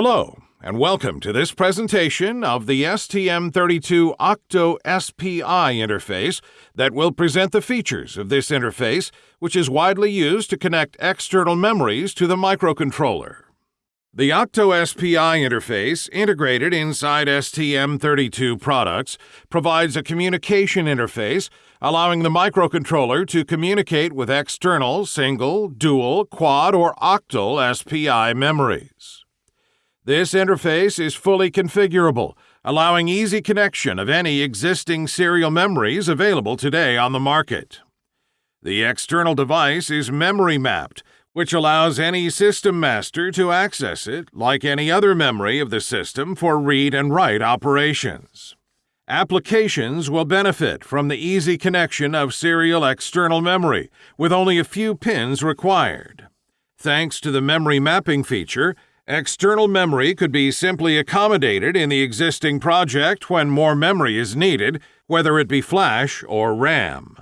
Hello, and welcome to this presentation of the STM32 Octo SPI interface that will present the features of this interface, which is widely used to connect external memories to the microcontroller. The Octo SPI interface, integrated inside STM32 products, provides a communication interface allowing the microcontroller to communicate with external, single, dual, quad, or octal SPI memories. This interface is fully configurable, allowing easy connection of any existing serial memories available today on the market. The external device is memory mapped, which allows any system master to access it like any other memory of the system for read and write operations. Applications will benefit from the easy connection of serial external memory with only a few pins required. Thanks to the memory mapping feature, External memory could be simply accommodated in the existing project when more memory is needed, whether it be flash or RAM.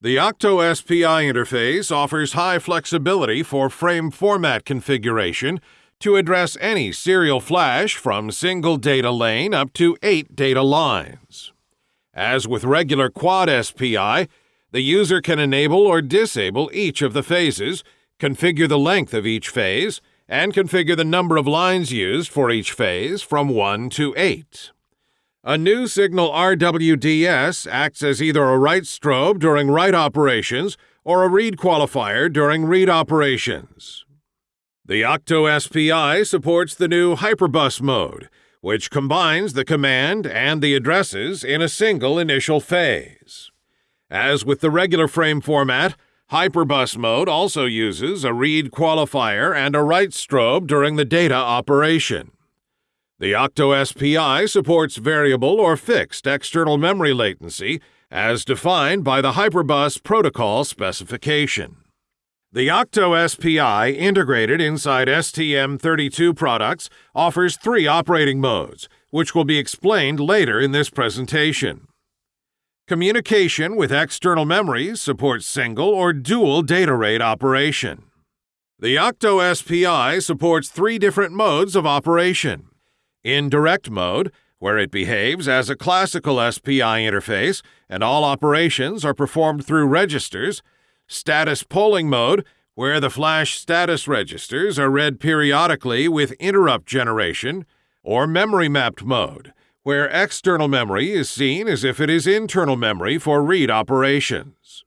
The Octo SPI interface offers high flexibility for frame format configuration to address any serial flash from single data lane up to eight data lines. As with regular quad SPI, the user can enable or disable each of the phases, configure the length of each phase, and configure the number of lines used for each phase from 1 to 8. A new signal RWDS acts as either a write strobe during write operations or a read qualifier during read operations. The Octo SPI supports the new Hyperbus mode, which combines the command and the addresses in a single initial phase. As with the regular frame format, Hyperbus mode also uses a read qualifier and a write strobe during the data operation. The Octo SPI supports variable or fixed external memory latency as defined by the Hyperbus protocol specification. The Octo SPI integrated inside STM32 products offers three operating modes, which will be explained later in this presentation. Communication with external memories supports single or dual data rate operation. The Octo SPI supports three different modes of operation. Indirect mode, where it behaves as a classical SPI interface and all operations are performed through registers. Status polling mode, where the flash status registers are read periodically with interrupt generation. Or memory mapped mode, where external memory is seen as if it is internal memory for read operations.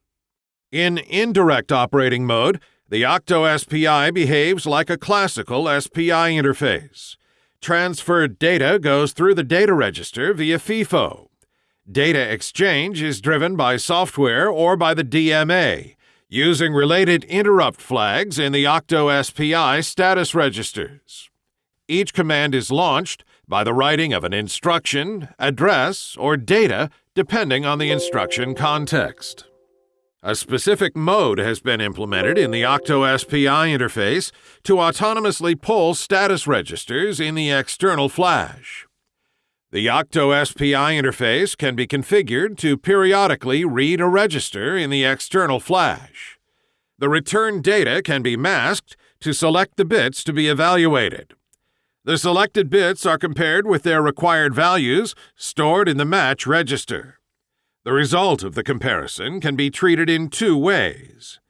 In indirect operating mode, the Octo SPI behaves like a classical SPI interface. Transferred data goes through the data register via FIFO. Data exchange is driven by software or by the DMA, using related interrupt flags in the Octo SPI status registers. Each command is launched by the writing of an instruction, address, or data depending on the instruction context. A specific mode has been implemented in the Octo SPI interface to autonomously pull status registers in the external flash. The Octo SPI interface can be configured to periodically read a register in the external flash. The return data can be masked to select the bits to be evaluated. The selected bits are compared with their required values stored in the match register. The result of the comparison can be treated in two ways.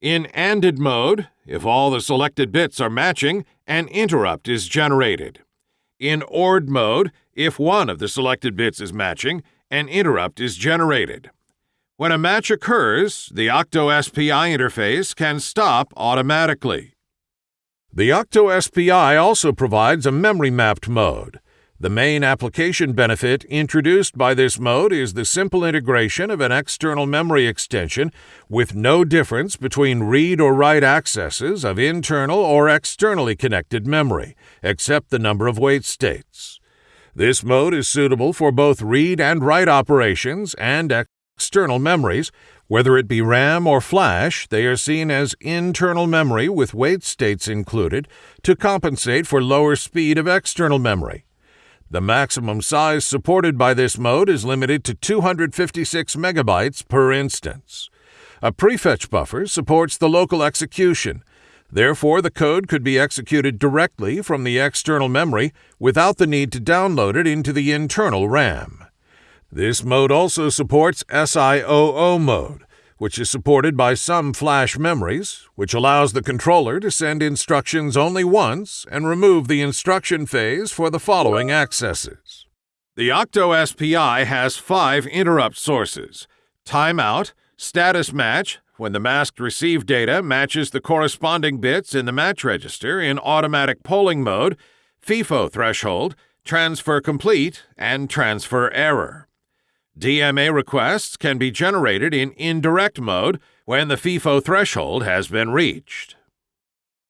In ANDed mode, if all the selected bits are matching, an interrupt is generated. In ORed mode, if one of the selected bits is matching, an interrupt is generated. When a match occurs, the Octo SPI interface can stop automatically. The Octo SPI also provides a memory mapped mode. The main application benefit introduced by this mode is the simple integration of an external memory extension with no difference between read or write accesses of internal or externally connected memory, except the number of wait states. This mode is suitable for both read and write operations and external memories whether it be RAM or flash, they are seen as internal memory with wait states included to compensate for lower speed of external memory. The maximum size supported by this mode is limited to 256 megabytes per instance. A prefetch buffer supports the local execution. Therefore, the code could be executed directly from the external memory without the need to download it into the internal RAM. This mode also supports SIOO mode, which is supported by some flash memories, which allows the controller to send instructions only once and remove the instruction phase for the following accesses. The Octo SPI has five interrupt sources timeout, status match, when the masked receive data matches the corresponding bits in the match register in automatic polling mode, FIFO threshold, transfer complete, and transfer error. DMA requests can be generated in indirect mode when the FIFO threshold has been reached.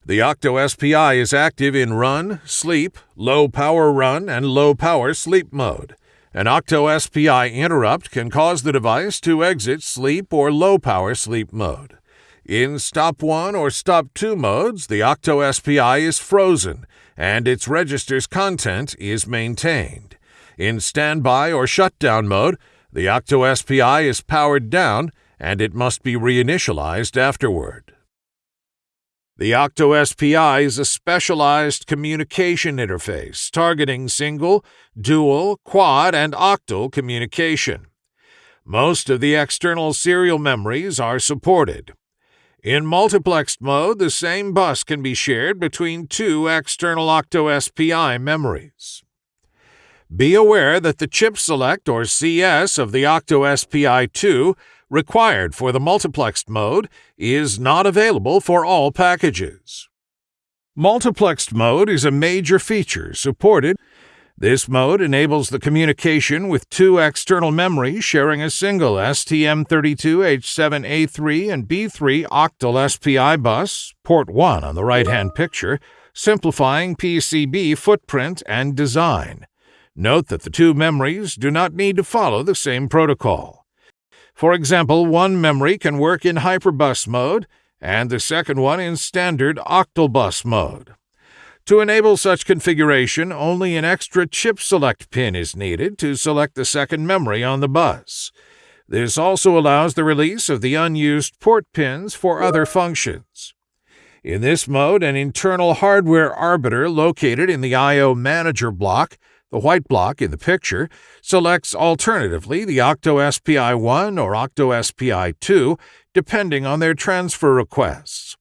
The Octo SPI is active in run, sleep, low power run, and low power sleep mode. An Octo SPI interrupt can cause the device to exit sleep or low power sleep mode. In Stop 1 or Stop 2 modes, the Octo SPI is frozen and its register's content is maintained. In Standby or Shutdown mode, the Octo SPI is powered down and it must be reinitialized afterward. The Octo SPI is a specialized communication interface targeting single, dual, quad, and octal communication. Most of the external serial memories are supported. In multiplexed mode, the same bus can be shared between two external Octo SPI memories. Be aware that the chip select or CS of the Octo SPI 2 required for the multiplexed mode is not available for all packages. Multiplexed mode is a major feature supported. This mode enables the communication with two external memories sharing a single STM32H7A3 and B3 octal SPI bus, port 1 on the right hand picture, simplifying PCB footprint and design. Note that the two memories do not need to follow the same protocol. For example, one memory can work in hyperbus mode and the second one in standard octal bus mode. To enable such configuration, only an extra chip select pin is needed to select the second memory on the bus. This also allows the release of the unused port pins for other functions. In this mode, an internal hardware arbiter located in the I.O. manager block the white block in the picture selects alternatively the Octo SPI1 or Octo SPI2, depending on their transfer requests.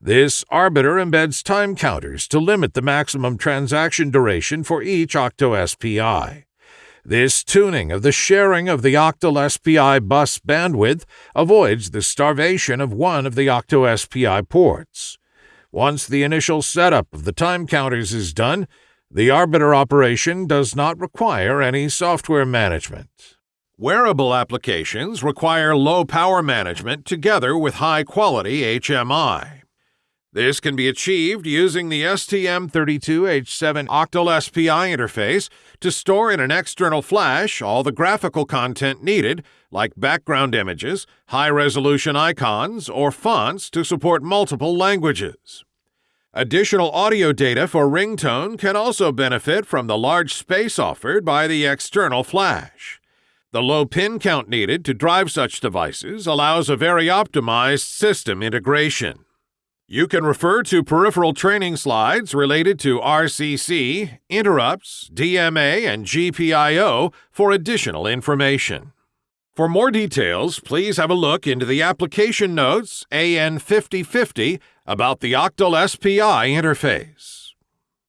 This arbiter embeds time counters to limit the maximum transaction duration for each Octo SPI. This tuning of the sharing of the Octal SPI bus bandwidth avoids the starvation of one of the Octo SPI ports. Once the initial setup of the time counters is done, the Arbiter operation does not require any software management. Wearable applications require low power management together with high quality HMI. This can be achieved using the STM32H7 Octal SPI interface to store in an external flash all the graphical content needed, like background images, high resolution icons, or fonts to support multiple languages. Additional audio data for ringtone can also benefit from the large space offered by the external flash. The low pin count needed to drive such devices allows a very optimized system integration. You can refer to peripheral training slides related to RCC, interrupts, DMA, and GPIO for additional information. For more details, please have a look into the application notes AN5050 about the Octal SPI interface.